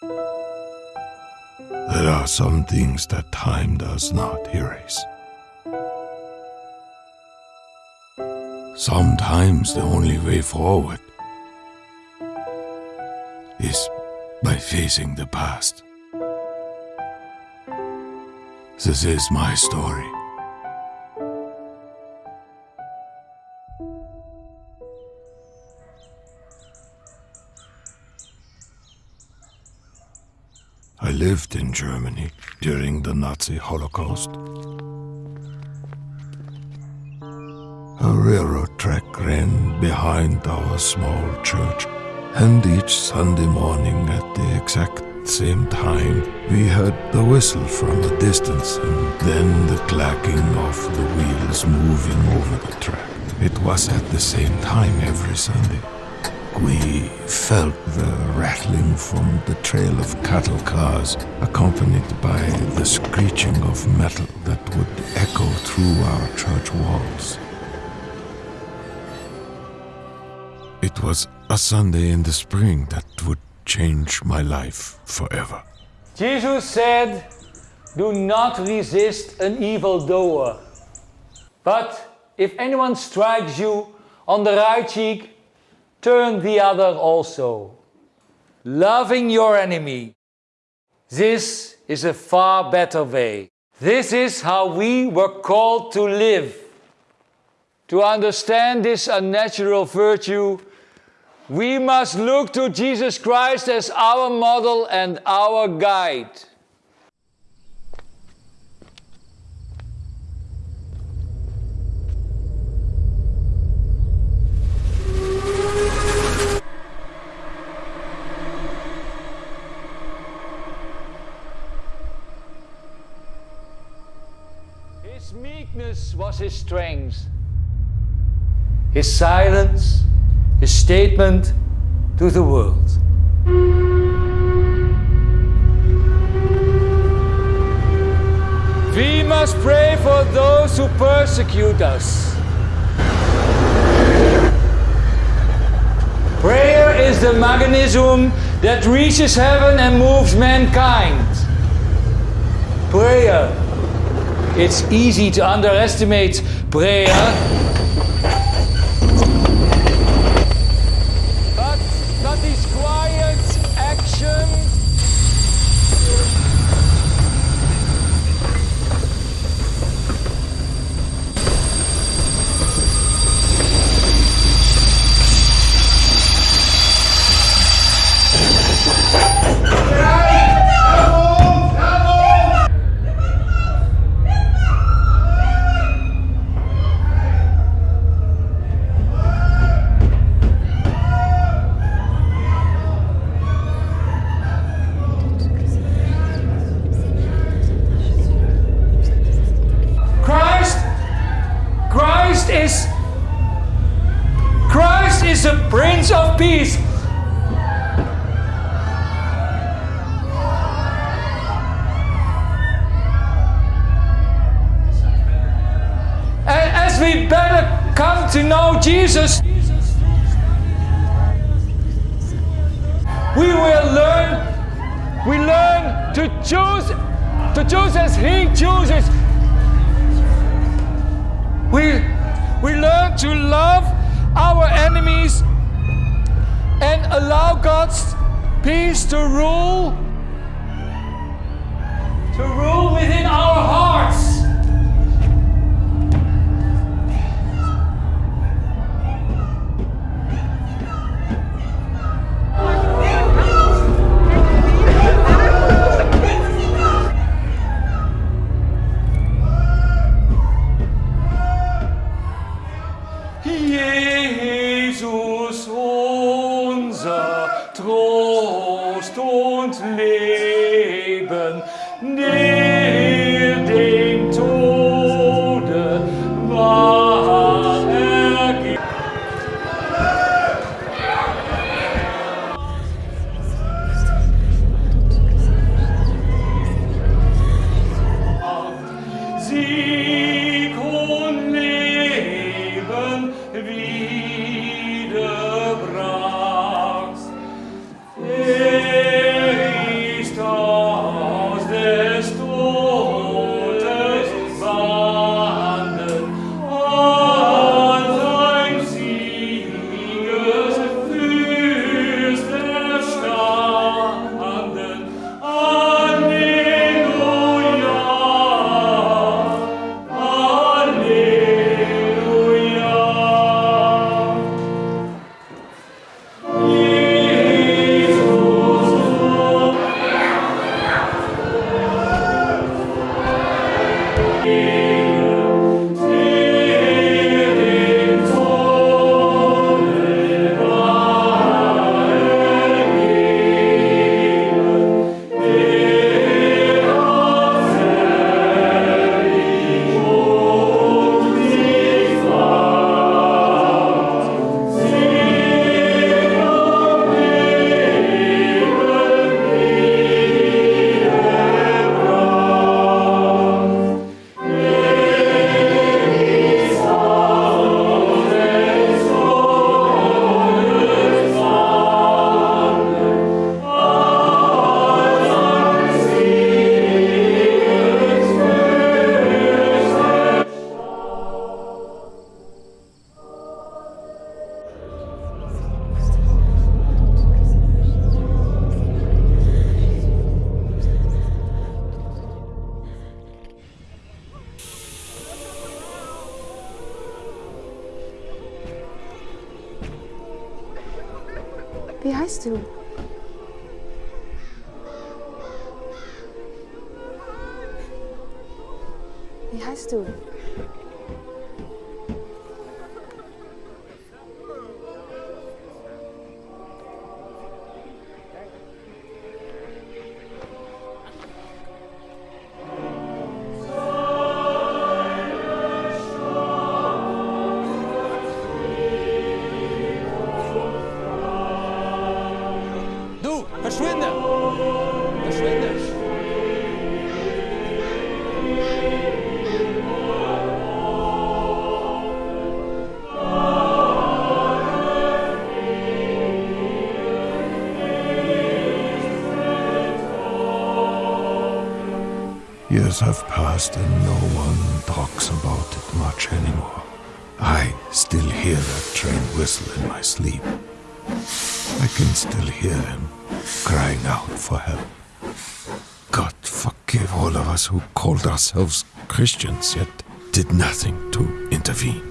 There are some things that time does not erase. Sometimes the only way forward is by facing the past. This is my story. Lived in Germany during the Nazi Holocaust. A railroad track ran behind our small church, and each Sunday morning at the exact same time we heard the whistle from a distance and then the clacking of the wheels moving over the track. It was at the same time every Sunday. We felt the rattling from the trail of cattle cars, accompanied by the screeching of metal that would echo through our church walls. It was a Sunday in the spring that would change my life forever. Jesus said, Do not resist an evildoer. But if anyone strikes you on the right cheek, turn the other also. Loving your enemy. This is a far better way. This is how we were called to live. To understand this unnatural virtue, we must look to Jesus Christ as our model and our guide. His meekness was his strength. His silence, his statement to the world. We must pray for those who persecute us. Prayer is the mechanism that reaches heaven and moves mankind. Prayer. It's easy to underestimate prayer But that is quiet action. Christ, Christ is, Christ is the Prince of Peace. And as we better come to know Jesus, we will learn, we learn to choose, to choose as He chooses. We, we learn to love our enemies allow God's peace to rule, has to. He has to. Years have passed and no one talks about it much anymore. I still hear that train whistle in my sleep. I can still hear him crying out for help. God forgive all of us who called ourselves Christians yet did nothing to intervene.